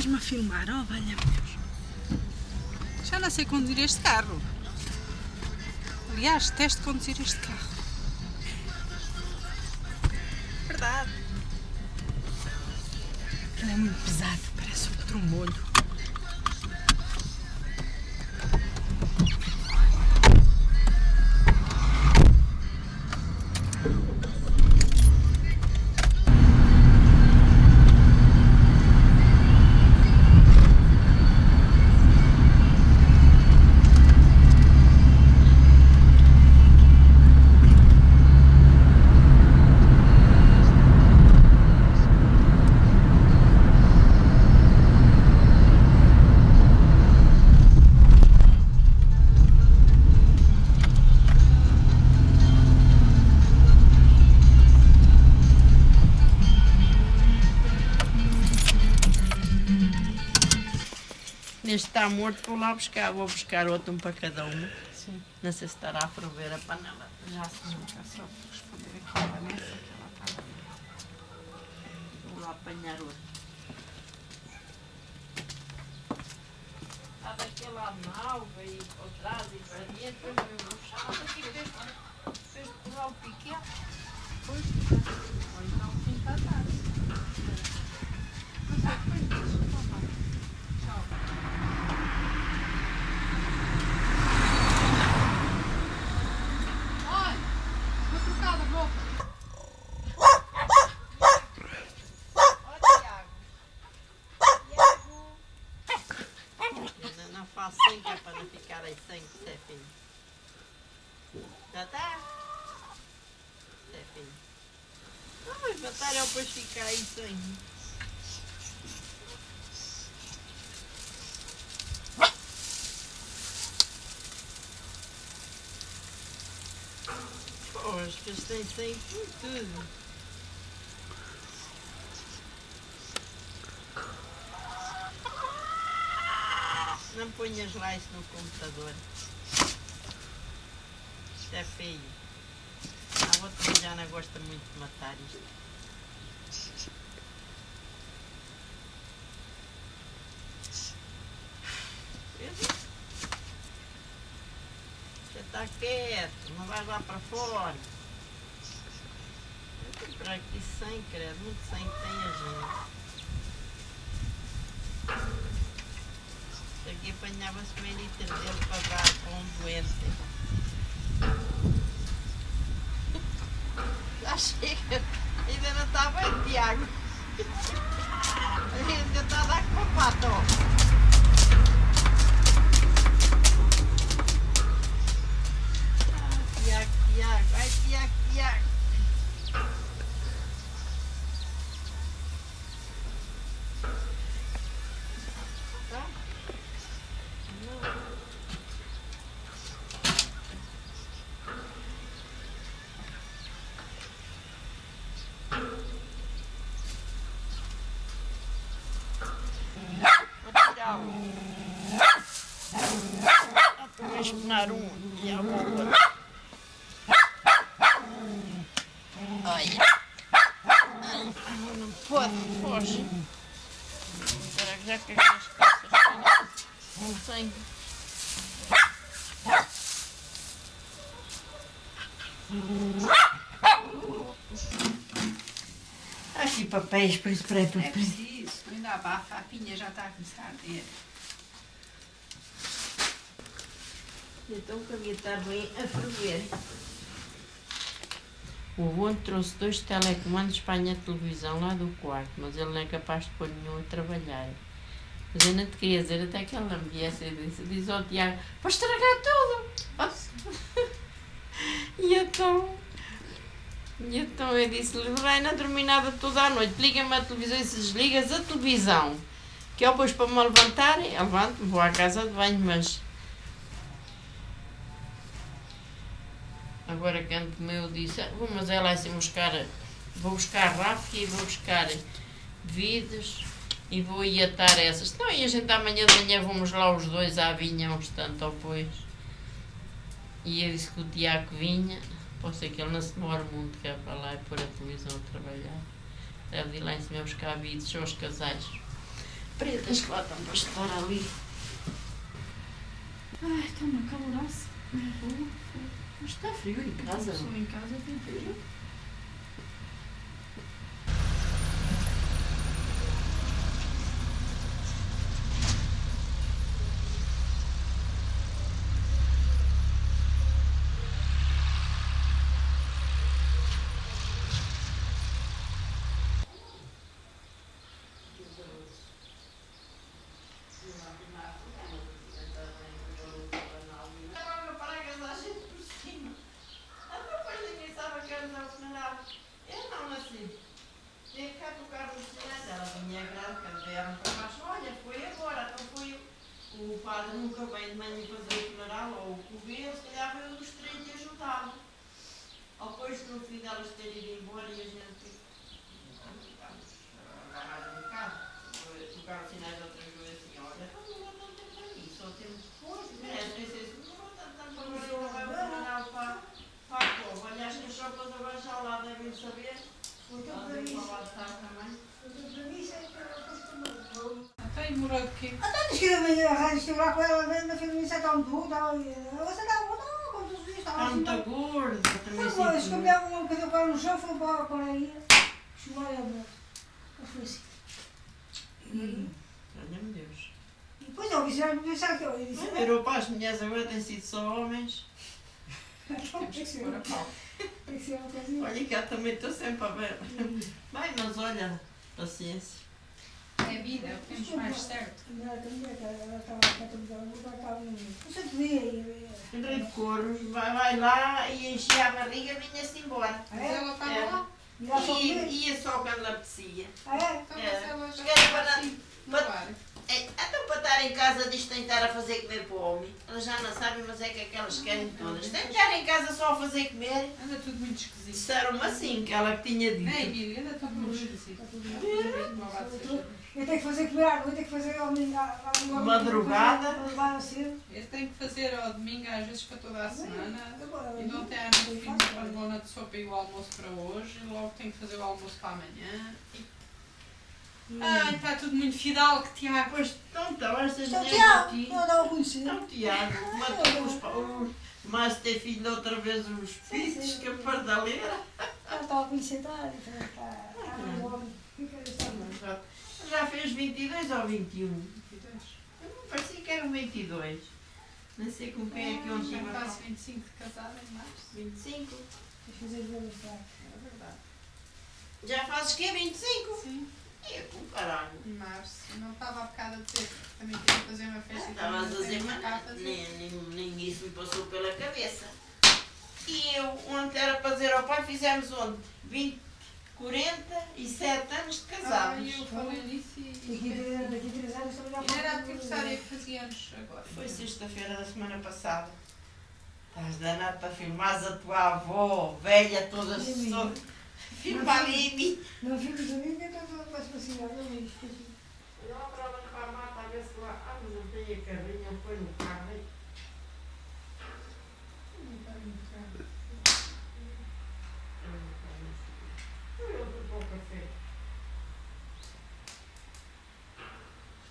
estás-me a filmar? Oh, valha Deus. Já não sei conduzir este carro. Aliás, teste conduzir este carro. Verdade. Ele é muito pesado, parece um trombolho. Este está morto, vou lá buscar, vou buscar outro um para cada uma. Sim. Não sei se estará a ferver a panela. Já se desmontar só para responder aqui a Vanessa, que ela está. Vou lá apanhar outro. Está daquele lado na alva e por trás e para dentro, meu chão. Aqui fez, fez pular o piquete. Pois, ou então pinta a tarde. Mas é depois disso, então vai. Tchau. Olha, vou trocar de roupa. Sem que é para não ficar aí sem, Stefinho. Já está? Stefinho. Não, mas matar é depois ficar aí sem. Pois, que eles têm sem tudo. Não ponhas lá isso no computador. Isto é feio. A outra já não gosta muito de matar isto. Já está quieto, não vai lá para fora. Eu para aqui sem, credo, muito sem que tem a gente. Meio litro dele para com doente. Já chega, ainda não está bem, Tiago. Ainda está a dar com a pata, ó. Ah, Tiago, Tiago, vai Tiago. Tá? Não. Vou tirar um. Um e a outra. Olha. Ai, não pode, foge. Será que já que as calças têm sangue? Aqui papéis para spray É papéis. preciso, ainda abafa, a pinha já está a começar a arder. Então que havia estar bem a ferver. O avô trouxe dois telecomandos para a minha televisão lá do quarto, mas ele não é capaz de pôr nenhum a trabalhar. Mas eu não te queria dizer até que não me viesse e disse, diz ao Tiago, vai estragar tudo. e então, e então eu disse-lhe, não dormir nada toda a noite, liga-me a televisão e se desligas a televisão. Que eu depois para me levantar, levanto-me, vou à casa de banho, mas Agora canto meu disse, "Ah, vou, mas é lá assim buscar, vou buscar ráfia e vou buscar vidas e vou ir atar essas. Não, e a gente amanhã de manhã vamos lá os dois à vinha, uns tanto depois. E eu disse que o Tiago vinha, pode ser que ele não se demore muito, que é para lá e pôr a televisão a trabalhar. Deve ir lá em cima buscar vidas, são os casais. pretas que lá estão para estar ali. Ai, está uma caloraça. Está frio em casa. Estou em casa, tem frio. Agora para a casa a gente por cima. Até depois ninguém sabe que era o funeral. Nasci. Tinha que cá tocar no silêncio. Ela vinha grande, quando vieram para baixo. Olha, foi agora, então foi o padre nunca vem de manhã fazer o funeral, ou o coveiro, se calhar veio dos três e ajudá-lo. Depois no fim delas terem ido embora e a gente ficámos agarrados em casa. Tocaram sinais outras vezes assim, olha, não demorou tanto tempo para mim, só temos depois, merece, nem sei se demorou tanto tempo para mim, não vai o funeral para, para a cova. Aliás, que as chopas agora já lá devem saber, Então, elas para devem mim, falar de estar também. então, para mim, isso é que era de quê? Até diz que estive lá com ela, na família, estava tudo, estava ali. Você estava, não, como dias, estava Está assim. muito gorda, também Foi, sinto escondeu um bocadinho o pé no chão, foi para para aí, aí a boca. Mas foi assim. E Olha-me Deus. depois eu disse, eu disse que eu disse, virou para as mulheres agora têm sido só homens. tem que ser uma que. Olha que eu também estou sempre a ver. Bem, mas olha, paciência. É vida, é o que temos mais certo. Ela também, ela estava com a televisão, ela estava no... Você aí. Andrei de couros, vai, vai lá e enchia a barriga e vinha-se embora. Ah, Mas é? ela estava É. lá. E E ia só quando lhe apetecia. Ah, é? Então, É. ela para- assim, para-. É, então para estar em casa diz estar a fazer comer para o homem. Elas já não sabem, mas é que aquelas querem todas. Tem que estar em casa só a fazer comer. Anda tudo muito esquisito. Disseram-me assim, que ela que tinha Não é, dito. Emília? Anda tudo muito esquisito. Está. Uma. Eu tenho que fazer comer à noite, eu tenho que fazer ao domingo. à- Madrugada. Eu tenho que fazer ao domingo, às vezes para toda a semana. E de ontem à noite fiz a lona de sopa e o almoço para hoje. E logo tenho que fazer o almoço para amanhã. Ai, está tudo muito fidalgo, Tiago. Pois, então, então, estas Então, Tiago, aqui. eu não conheci. Então, Tiago, matou os, pa- os mas ter filho outra vez os pitos, que a pardaleira. Eu estava a conhecer, está, está, está, está no homem. Fica essa Já, fez 22 ou 21? Eu não parecia que eram 22. Nem sei com quem é que eu Já estive a faço falar. 25 de casada em março. 25. Deixa eu fazer está. É verdade. Já fazes que 25? Sim, É, com caralho. em março. Não estava há bocado a dizer que também queria fazer uma festa e Estavas a dizer, mas a fazer. nem, nem, nem isso me passou pela cabeça. E eu, ontem era para dizer ao pai, fizemos onde? 20, 47 anos de Ah, casados. e eu falei nisso e. Daqui a três- daqui a três anos também já era aniversário que fazia anos agora. Foi sexta-feira da semana passada. Estás danado para filmares a tua avó, velha, toda. Filma ali em mim. Não fico de mim, então faço assim, olha, eu esqueci. Eu para lá para a mata, a ver se lá. Ah, mas eu tenho a carrinha, põe no carro. aí. Eu fui para o café.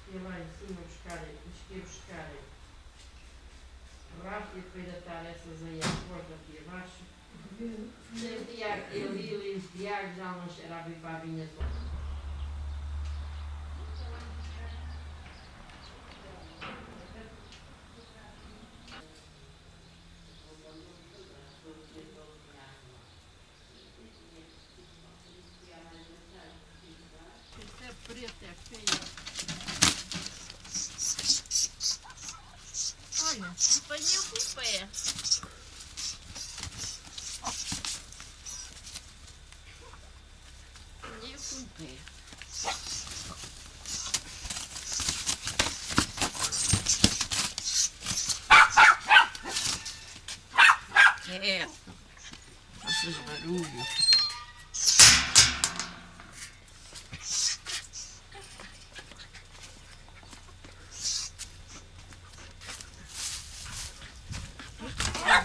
Estive lá em cima buscar, estive buscar rápido para atar essas aí à porta aqui abaixo. Eu Tiago, eu vi ali os Tiago já não cheirava para a vinha toda. É preta, é feia. Olha, apanhei com o pé. Apanhei com o pé. É. Faças barulho.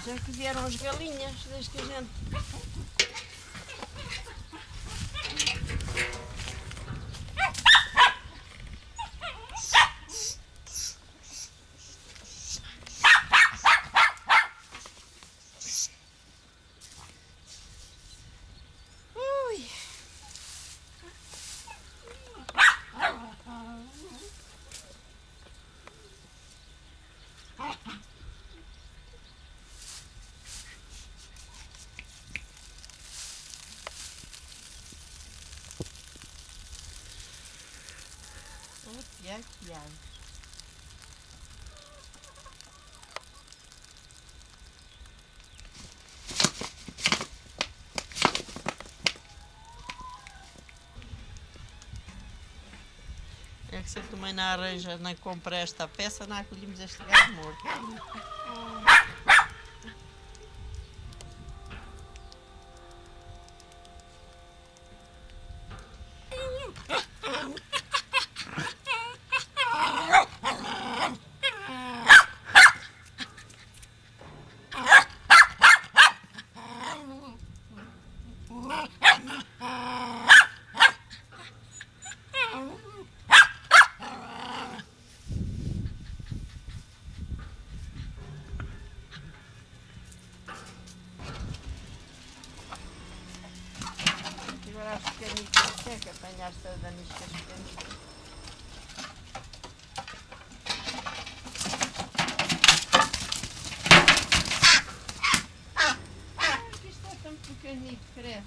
Já que vieram as galinhas, desde que a gente. Oh, É que se tu também não arranja, não compra esta peça, não acolhemos este gato morto. Agora as pequenitas, tem que apanhar-se as daniscas pequenitas. Ah, que isto é tão pequenito, credo.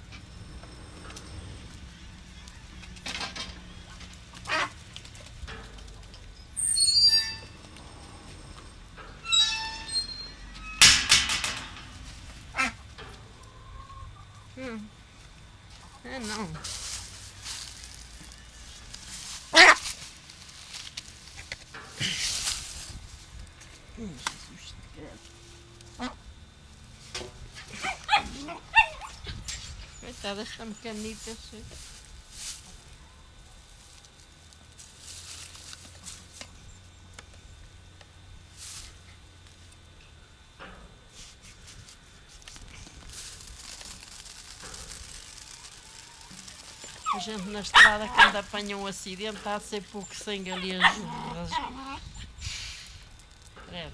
Hum. É não. Hum, Jesus, credo. Coitadas, estão canitas. A gente na estrada, quando apanha um acidente, há de ser pouco sangue ali a jorrar. Credo.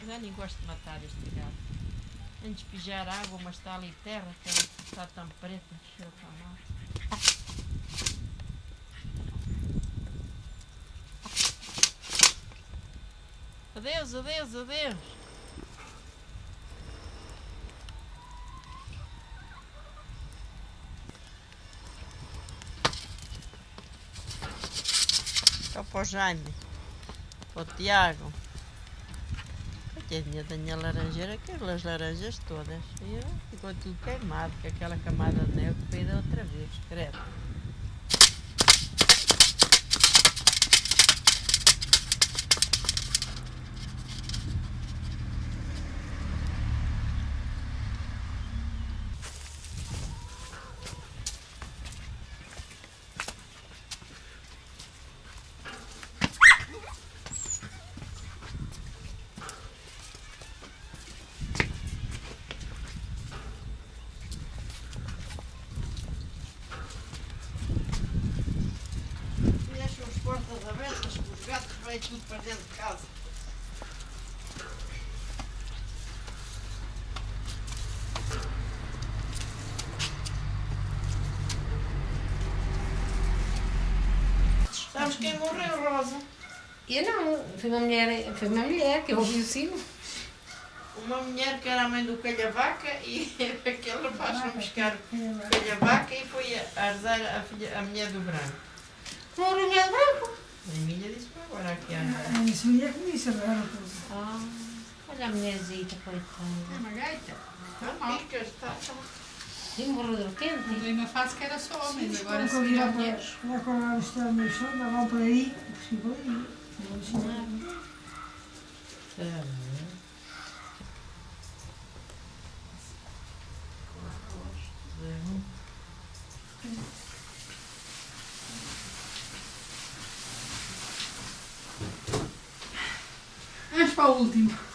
Eu já nem gosto de matar este gato. Antes de despejar água, mas está ali terra, que está tão preta, cheira tão mal. Adeus, adeus, adeus. Só para o Jaime, para o Tiago. Coitadinha da minha laranjeira, aquelas laranjas todas. E ficou tudo queimado, com aquela camada de neve veio outra vez, credo. E deixam as portas abertas, que os gatos vêm tudo para dentro de casa. Sabes quem morreu, Rosa? Eu não, foi uma mulher, foi uma mulher que eu ouvi o sino. Uma mulher que era a mãe do calhavaca e aquele rapaz foi buscar o calhavaca e foi a arzar a, filha, a mulher do branco. Uma mulher branco. A Emília disse para agora aqui a A minha mulher que disse agora. pois. Ah, Olha a mulherzita, é coitada. uma gaita. Não ficas, tá, tá. E morreu de repente. Quando eu ainda faço que era só homens, agora Agora se vira já mulheres. Já quando ela está no chão, davam por aí, por por aí. Vamos ensinar. Vamos para o último.